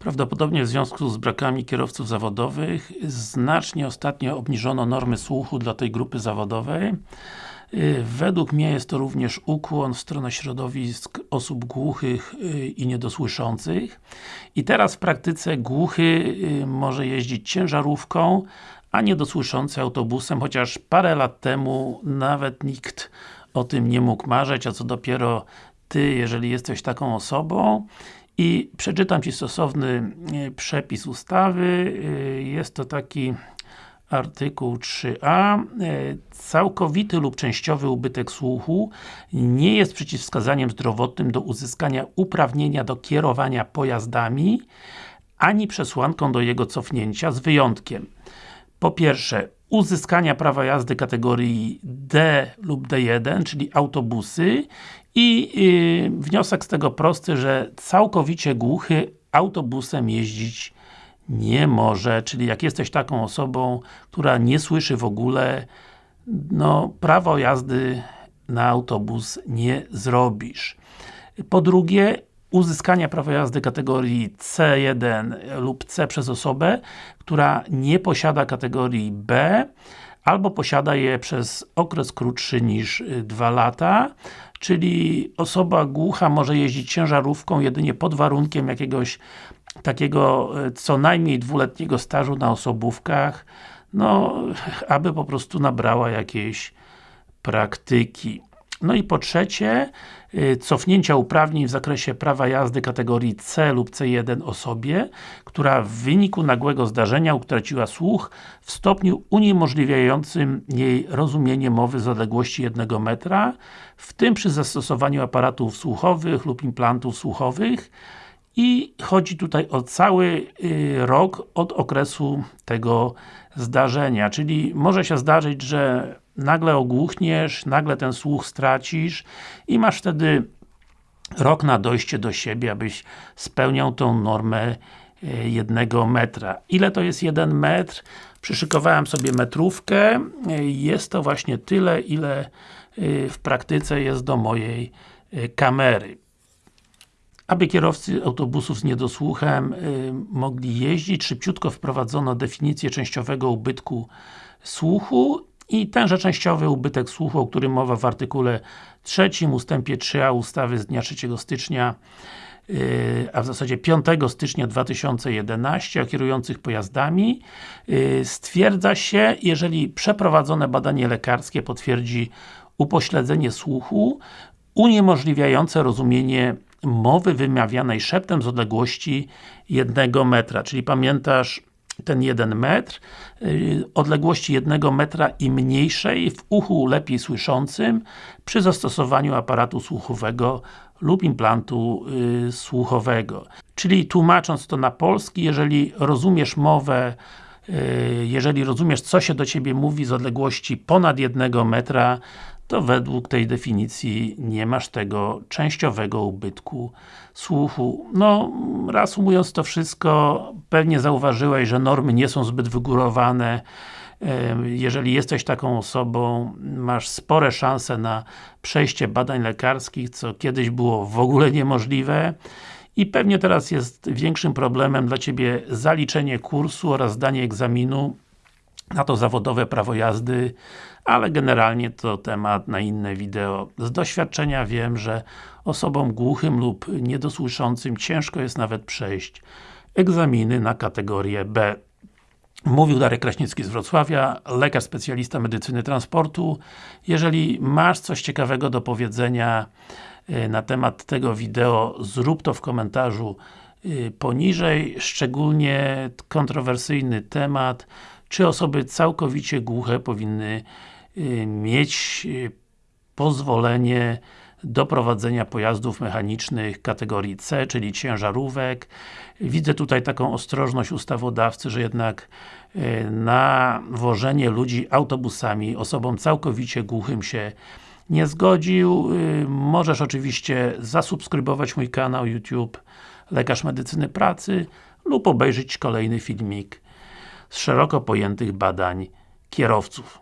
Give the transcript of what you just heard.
Prawdopodobnie w związku z brakami kierowców zawodowych znacznie ostatnio obniżono normy słuchu dla tej grupy zawodowej. Y, według mnie jest to również ukłon w stronę środowisk osób głuchych y, i niedosłyszących. I teraz w praktyce głuchy y, może jeździć ciężarówką, a niedosłyszący autobusem, chociaż parę lat temu nawet nikt o tym nie mógł marzyć, a co dopiero Ty, jeżeli jesteś taką osobą. I przeczytam Ci stosowny e, przepis ustawy. E, jest to taki artykuł 3a. E, całkowity lub częściowy ubytek słuchu nie jest przeciwwskazaniem zdrowotnym do uzyskania uprawnienia do kierowania pojazdami, ani przesłanką do jego cofnięcia, z wyjątkiem po pierwsze, uzyskania prawa jazdy kategorii D lub D1, czyli autobusy i yy, wniosek z tego prosty, że całkowicie głuchy autobusem jeździć nie może, czyli jak jesteś taką osobą, która nie słyszy w ogóle, no prawo jazdy na autobus nie zrobisz. Po drugie, uzyskania prawa jazdy kategorii C1 lub C przez osobę, która nie posiada kategorii B, albo posiada je przez okres krótszy niż 2 y, lata, czyli osoba głucha może jeździć ciężarówką jedynie pod warunkiem jakiegoś takiego y, co najmniej dwuletniego stażu na osobówkach, no, aby po prostu nabrała jakiejś praktyki. No i po trzecie, y, cofnięcia uprawnień w zakresie prawa jazdy kategorii C lub C1 osobie, która w wyniku nagłego zdarzenia utraciła słuch w stopniu uniemożliwiającym jej rozumienie mowy z odległości 1 metra, w tym przy zastosowaniu aparatów słuchowych lub implantów słuchowych. I chodzi tutaj o cały y, rok od okresu tego zdarzenia, czyli może się zdarzyć, że nagle ogłuchniesz, nagle ten słuch stracisz i masz wtedy rok na dojście do siebie, abyś spełniał tą normę e, jednego metra. Ile to jest jeden metr? Przyszykowałem sobie metrówkę. E, jest to właśnie tyle, ile e, w praktyce jest do mojej kamery. Aby kierowcy autobusów z niedosłuchem mogli jeździć, szybciutko wprowadzono definicję częściowego ubytku słuchu i tenże częściowy ubytek słuchu, o którym mowa w artykule 3 ustępie 3a ustawy z dnia 3 stycznia yy, a w zasadzie 5 stycznia 2011 o kierujących pojazdami yy, stwierdza się, jeżeli przeprowadzone badanie lekarskie potwierdzi upośledzenie słuchu uniemożliwiające rozumienie mowy wymawianej szeptem z odległości jednego metra, czyli pamiętasz ten 1 metr, y, odległości 1 metra i mniejszej w uchu lepiej słyszącym przy zastosowaniu aparatu słuchowego lub implantu y, słuchowego. Czyli tłumacząc to na polski, jeżeli rozumiesz mowę y, jeżeli rozumiesz, co się do Ciebie mówi z odległości ponad 1 metra, to według tej definicji nie masz tego częściowego ubytku słuchu. No, reasumując to wszystko, pewnie zauważyłeś, że normy nie są zbyt wygórowane. Jeżeli jesteś taką osobą, masz spore szanse na przejście badań lekarskich, co kiedyś było w ogóle niemożliwe. I pewnie teraz jest większym problemem dla Ciebie zaliczenie kursu oraz zdanie egzaminu na to zawodowe prawo jazdy, ale generalnie to temat na inne wideo. Z doświadczenia wiem, że osobom głuchym lub niedosłyszącym ciężko jest nawet przejść egzaminy na kategorię B. Mówił Darek Kraśnicki z Wrocławia, lekarz specjalista medycyny transportu. Jeżeli masz coś ciekawego do powiedzenia e, na temat tego wideo, zrób to w komentarzu e, poniżej, szczególnie kontrowersyjny temat, czy osoby całkowicie głuche powinny y, mieć y, pozwolenie do prowadzenia pojazdów mechanicznych kategorii C, czyli ciężarówek. Widzę tutaj taką ostrożność ustawodawcy, że jednak y, na wożenie ludzi autobusami osobom całkowicie głuchym się nie zgodził. Możesz oczywiście zasubskrybować mój kanał YouTube Lekarz Medycyny Pracy lub obejrzeć kolejny filmik z szeroko pojętych badań kierowców.